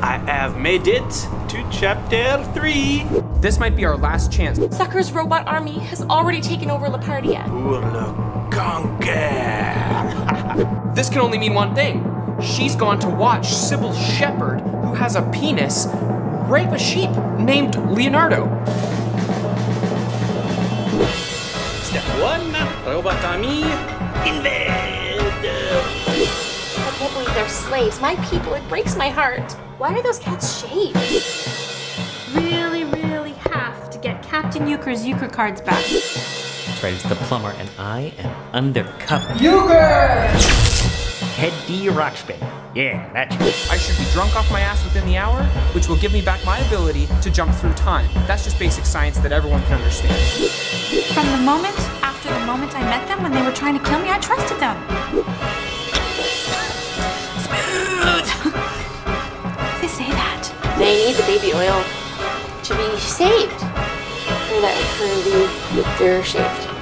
I have made it to chapter 3. This might be our last chance. Sucker's robot army has already taken over Lapardia. Pour le conquer. This can only mean one thing. She's gone to watch Cybill Shepherd, who has a penis, rape a sheep named Leonardo. Step 1, robot army, invade. I they're slaves. My people, it breaks my heart. Why are those cats shaved? Really, really have to get Captain Euchre's Euchre cards back. That's right, it's the plumber, and I am undercover. Euchre! Teddy Roxby. Yeah, that's it. I should be drunk off my ass within the hour, which will give me back my ability to jump through time. That's just basic science that everyone can understand. From the moment after the moment I met them when they were trying to kill me, I trusted them. They need the baby oil to be saved for that curly, they're shaved.